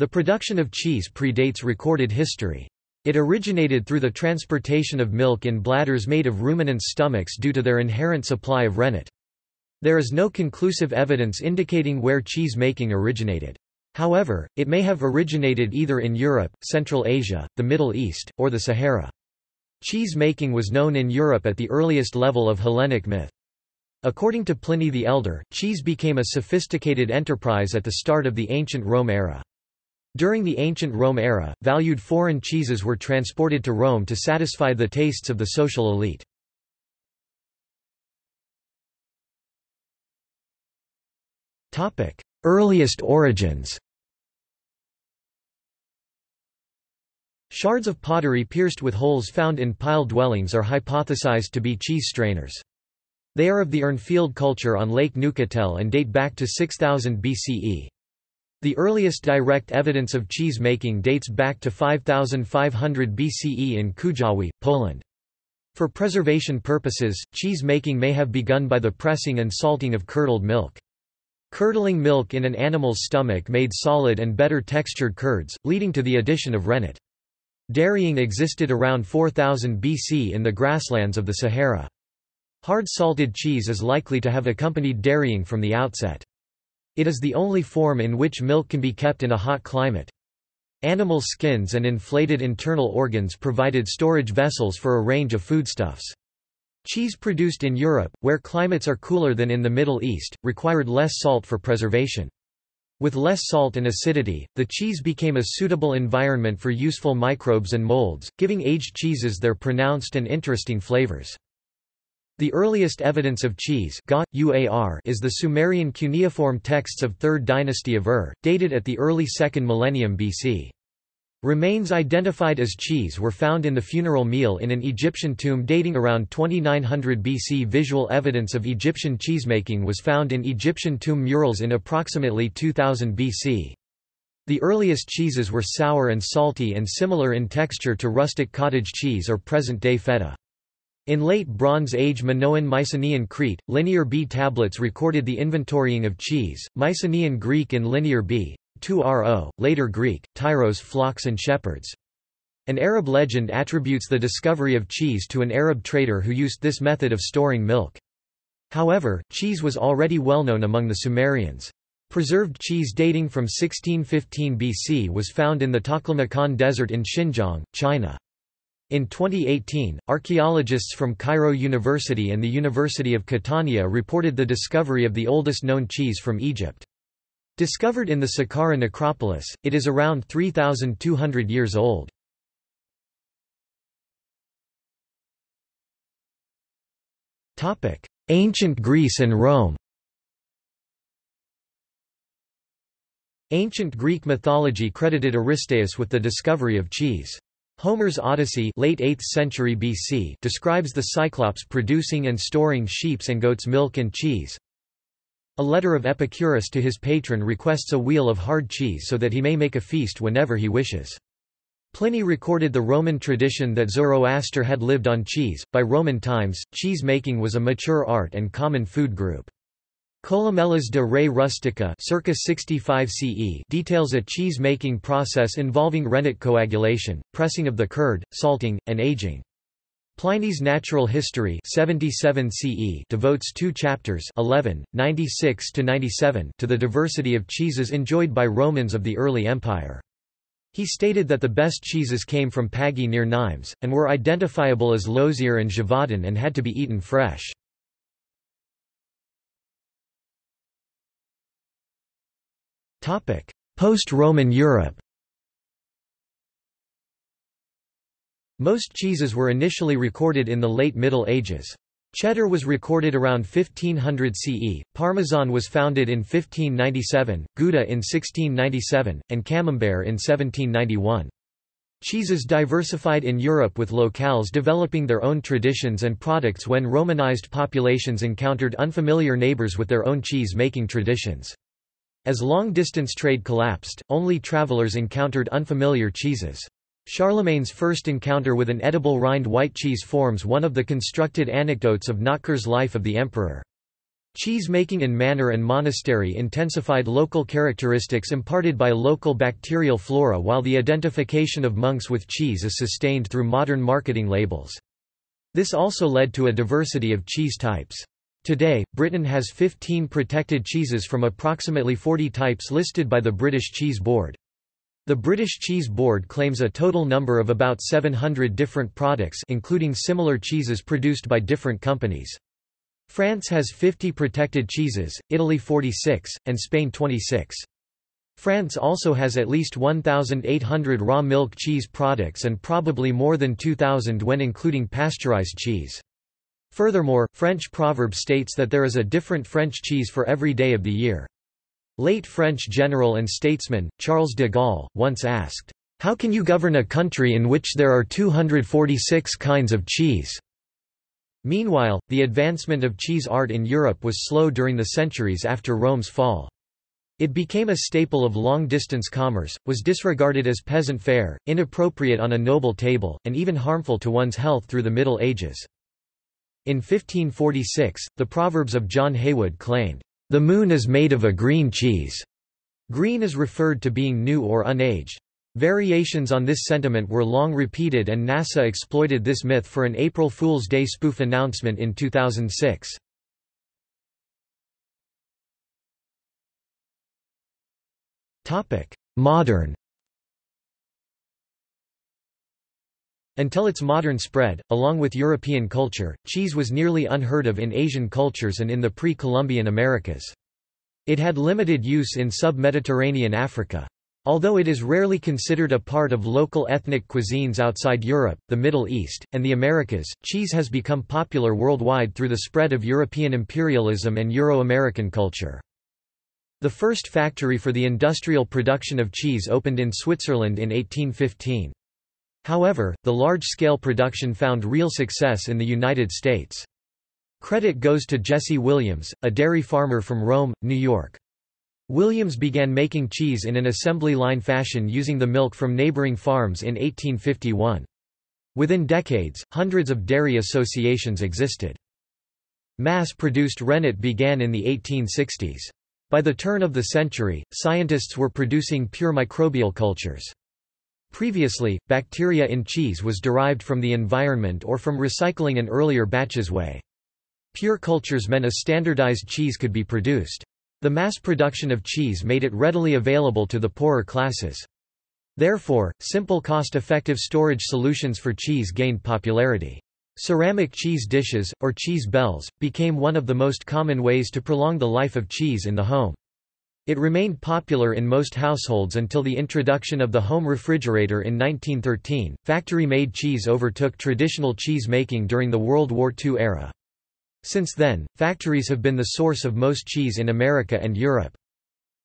The production of cheese predates recorded history. It originated through the transportation of milk in bladders made of ruminants' stomachs due to their inherent supply of rennet. There is no conclusive evidence indicating where cheese making originated. However, it may have originated either in Europe, Central Asia, the Middle East, or the Sahara. Cheese making was known in Europe at the earliest level of Hellenic myth. According to Pliny the Elder, cheese became a sophisticated enterprise at the start of the ancient Rome era. During the ancient Rome era, valued foreign cheeses were transported to Rome to satisfy the tastes of the social elite. Earliest origins Shards of pottery pierced with holes found in pile dwellings are hypothesized to be cheese strainers. They are of the Urnfield culture on Lake Neuchatel and date back to 6000 BCE. The earliest direct evidence of cheese making dates back to 5500 BCE in Kujawi, Poland. For preservation purposes, cheese making may have begun by the pressing and salting of curdled milk. Curdling milk in an animal's stomach made solid and better textured curds, leading to the addition of rennet. Dairying existed around 4000 BC in the grasslands of the Sahara. Hard salted cheese is likely to have accompanied dairying from the outset. It is the only form in which milk can be kept in a hot climate. Animal skins and inflated internal organs provided storage vessels for a range of foodstuffs. Cheese produced in Europe, where climates are cooler than in the Middle East, required less salt for preservation. With less salt and acidity, the cheese became a suitable environment for useful microbes and molds, giving aged cheeses their pronounced and interesting flavors. The earliest evidence of cheese is the Sumerian cuneiform texts of 3rd dynasty of Ur, dated at the early 2nd millennium BC. Remains identified as cheese were found in the funeral meal in an Egyptian tomb dating around 2900 BC. Visual evidence of Egyptian cheesemaking was found in Egyptian tomb murals in approximately 2000 BC. The earliest cheeses were sour and salty and similar in texture to rustic cottage cheese or present-day feta. In late Bronze Age Minoan Mycenaean Crete, Linear B tablets recorded the inventorying of cheese, Mycenaean Greek in Linear B, tu-ro, later Greek, tyros flocks and shepherds. An Arab legend attributes the discovery of cheese to an Arab trader who used this method of storing milk. However, cheese was already well known among the Sumerians. Preserved cheese dating from 1615 BC was found in the Taklamakan Desert in Xinjiang, China. In 2018, archaeologists from Cairo University and the University of Catania reported the discovery of the oldest known cheese from Egypt. Discovered in the Saqqara necropolis, it is around 3,200 years old. Ancient Greece and Rome Ancient Greek mythology credited Aristaeus with the discovery of cheese. Homer's Odyssey late 8th century BC describes the Cyclops producing and storing sheep's and goat's milk and cheese. A letter of Epicurus to his patron requests a wheel of hard cheese so that he may make a feast whenever he wishes. Pliny recorded the Roman tradition that Zoroaster had lived on cheese. By Roman times, cheese making was a mature art and common food group. Columella's de Re Rustica circa 65 CE details a cheese-making process involving rennet coagulation, pressing of the curd, salting, and aging. Pliny's Natural History 77 CE devotes two chapters 11, 96 to, 97 to the diversity of cheeses enjoyed by Romans of the early empire. He stated that the best cheeses came from Pagi near Nimes, and were identifiable as Lozère and Gévaudan and had to be eaten fresh. Post-Roman Europe Most cheeses were initially recorded in the late Middle Ages. Cheddar was recorded around 1500 CE, Parmesan was founded in 1597, Gouda in 1697, and Camembert in 1791. Cheeses diversified in Europe with locales developing their own traditions and products when Romanized populations encountered unfamiliar neighbors with their own cheese-making traditions. As long-distance trade collapsed, only travelers encountered unfamiliar cheeses. Charlemagne's first encounter with an edible rind white cheese forms one of the constructed anecdotes of Notker's life of the emperor. Cheese-making in manor and monastery intensified local characteristics imparted by local bacterial flora while the identification of monks with cheese is sustained through modern marketing labels. This also led to a diversity of cheese types. Today, Britain has 15 protected cheeses from approximately 40 types listed by the British Cheese Board. The British Cheese Board claims a total number of about 700 different products including similar cheeses produced by different companies. France has 50 protected cheeses, Italy 46, and Spain 26. France also has at least 1,800 raw milk cheese products and probably more than 2,000 when including pasteurized cheese. Furthermore, French proverb states that there is a different French cheese for every day of the year. Late French general and statesman, Charles de Gaulle, once asked, "'How can you govern a country in which there are 246 kinds of cheese?' Meanwhile, the advancement of cheese art in Europe was slow during the centuries after Rome's fall. It became a staple of long-distance commerce, was disregarded as peasant fare, inappropriate on a noble table, and even harmful to one's health through the Middle Ages. In 1546, the Proverbs of John Heywood claimed, "...the moon is made of a green cheese." Green is referred to being new or unaged. Variations on this sentiment were long repeated and NASA exploited this myth for an April Fool's Day spoof announcement in 2006. Modern Until its modern spread, along with European culture, cheese was nearly unheard of in Asian cultures and in the pre-Columbian Americas. It had limited use in sub-Mediterranean Africa. Although it is rarely considered a part of local ethnic cuisines outside Europe, the Middle East, and the Americas, cheese has become popular worldwide through the spread of European imperialism and Euro-American culture. The first factory for the industrial production of cheese opened in Switzerland in 1815. However, the large-scale production found real success in the United States. Credit goes to Jesse Williams, a dairy farmer from Rome, New York. Williams began making cheese in an assembly line fashion using the milk from neighboring farms in 1851. Within decades, hundreds of dairy associations existed. Mass-produced rennet began in the 1860s. By the turn of the century, scientists were producing pure microbial cultures. Previously, bacteria in cheese was derived from the environment or from recycling an earlier batch's whey. Pure cultures meant a standardized cheese could be produced. The mass production of cheese made it readily available to the poorer classes. Therefore, simple cost-effective storage solutions for cheese gained popularity. Ceramic cheese dishes, or cheese bells, became one of the most common ways to prolong the life of cheese in the home. It remained popular in most households until the introduction of the home refrigerator in 1913. Factory-made cheese overtook traditional cheese making during the World War II era. Since then, factories have been the source of most cheese in America and Europe.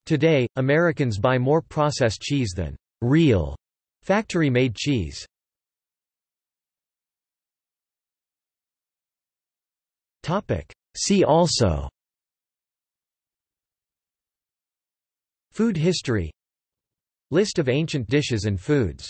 Today, Americans buy more processed cheese than real factory-made cheese. See also Food history. List of ancient dishes and foods